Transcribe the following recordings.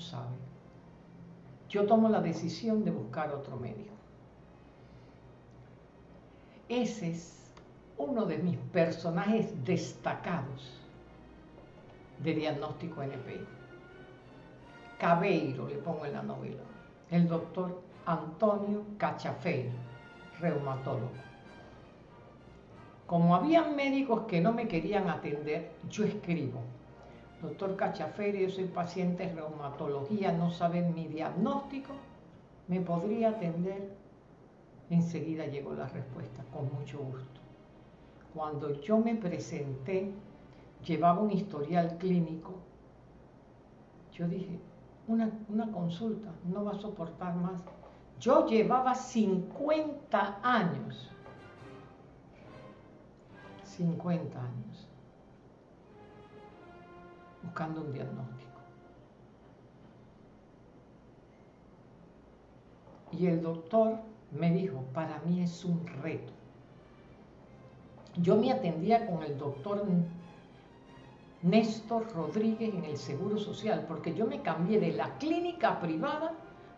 sabe. Yo tomo la decisión de buscar otro médico. Ese es uno de mis personajes destacados de diagnóstico NPI. Cabeiro le pongo en la novela. El doctor Antonio Cachafeiro, reumatólogo. Como había médicos que no me querían atender, yo escribo. Doctor Cachafeiro, yo soy paciente de reumatología, no saben mi diagnóstico, ¿me podría atender? Enseguida llegó la respuesta, con mucho gusto. Cuando yo me presenté, llevaba un historial clínico. Yo dije, una, una consulta, no va a soportar más. Yo llevaba 50 años. 50 años. Buscando un diagnóstico. Y el doctor me dijo, para mí es un reto. Yo me atendía con el doctor Néstor Rodríguez en el Seguro Social, porque yo me cambié de la clínica privada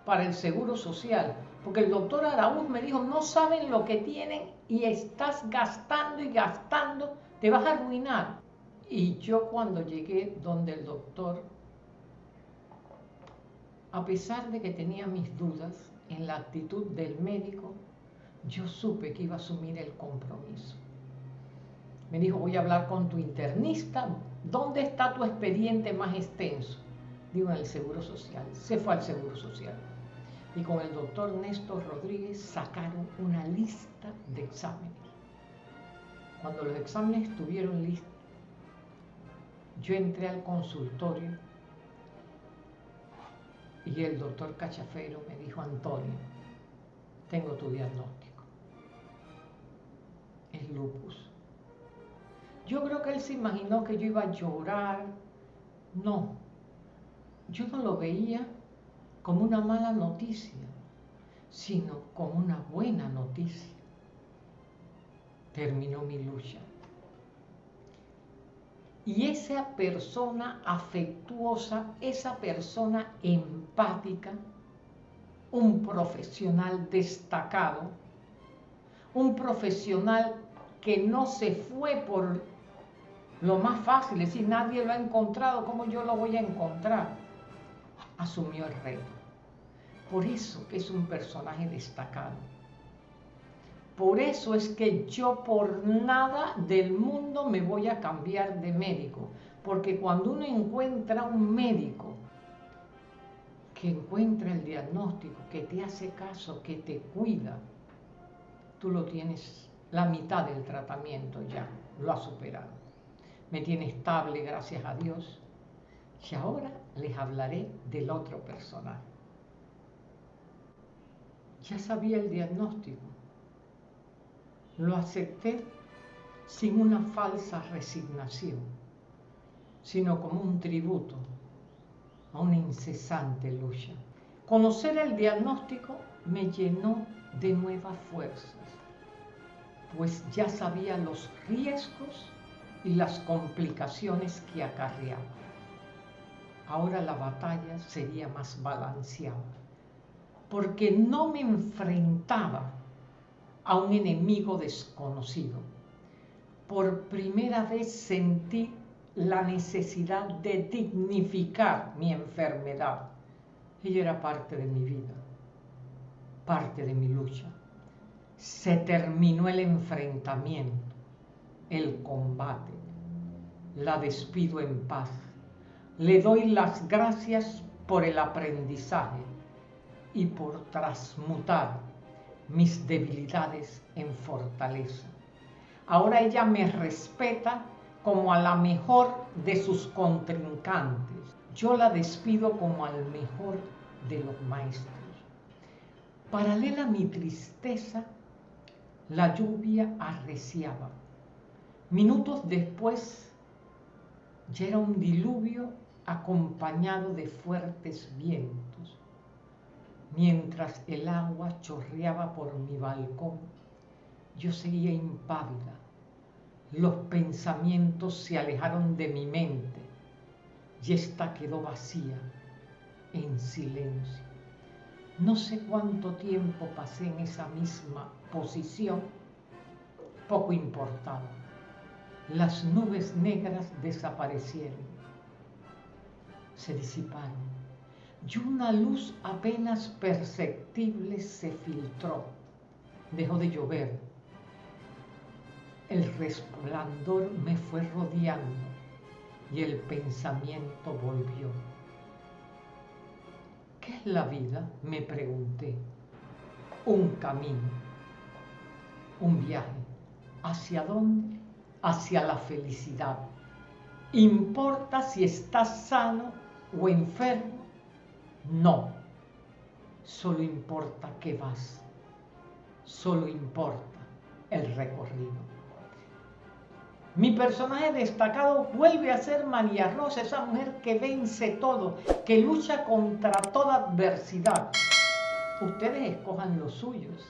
para el Seguro Social, porque el doctor Araúz me dijo, no saben lo que tienen y estás gastando y gastando, te vas a arruinar. Y yo cuando llegué donde el doctor, a pesar de que tenía mis dudas, en la actitud del médico, yo supe que iba a asumir el compromiso. Me dijo, voy a hablar con tu internista, ¿dónde está tu expediente más extenso? Digo, en el Seguro Social. Se fue al Seguro Social. Y con el doctor Néstor Rodríguez sacaron una lista de exámenes. Cuando los exámenes estuvieron listos, yo entré al consultorio y el doctor Cachafero me dijo, Antonio, tengo tu diagnóstico. Es lupus. Yo creo que él se imaginó que yo iba a llorar. No, yo no lo veía como una mala noticia, sino como una buena noticia. Terminó mi lucha. Y esa persona afectuosa, esa persona empática, un profesional destacado, un profesional que no se fue por lo más fácil, es decir, nadie lo ha encontrado, ¿cómo yo lo voy a encontrar? Asumió el reto. Por eso que es un personaje destacado. Por eso es que yo por nada del mundo me voy a cambiar de médico. Porque cuando uno encuentra un médico que encuentra el diagnóstico, que te hace caso, que te cuida, tú lo tienes la mitad del tratamiento ya, lo has superado. Me tiene estable, gracias a Dios. Y ahora les hablaré del otro personaje. Ya sabía el diagnóstico lo acepté sin una falsa resignación, sino como un tributo a una incesante lucha. Conocer el diagnóstico me llenó de nuevas fuerzas, pues ya sabía los riesgos y las complicaciones que acarreaba. Ahora la batalla sería más balanceada, porque no me enfrentaba a un enemigo desconocido. Por primera vez sentí la necesidad de dignificar mi enfermedad. Ella era parte de mi vida, parte de mi lucha. Se terminó el enfrentamiento, el combate. La despido en paz. Le doy las gracias por el aprendizaje y por transmutar mis debilidades en fortaleza. Ahora ella me respeta como a la mejor de sus contrincantes. Yo la despido como al mejor de los maestros. Paralela a mi tristeza, la lluvia arreciaba. Minutos después, ya era un diluvio acompañado de fuertes vientos. Mientras el agua chorreaba por mi balcón, yo seguía impávida. Los pensamientos se alejaron de mi mente y ésta quedó vacía, en silencio. No sé cuánto tiempo pasé en esa misma posición, poco importaba. Las nubes negras desaparecieron, se disiparon y una luz apenas perceptible se filtró. Dejó de llover. El resplandor me fue rodeando y el pensamiento volvió. ¿Qué es la vida? Me pregunté. Un camino, un viaje. ¿Hacia dónde? Hacia la felicidad. ¿Importa si estás sano o enfermo? No. Solo importa que vas. Solo importa el recorrido. Mi personaje destacado vuelve a ser María Rosa, esa mujer que vence todo, que lucha contra toda adversidad. Ustedes escojan los suyos.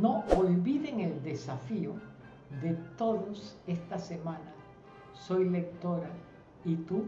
No olviden el desafío de todos esta semana. Soy lectora y tú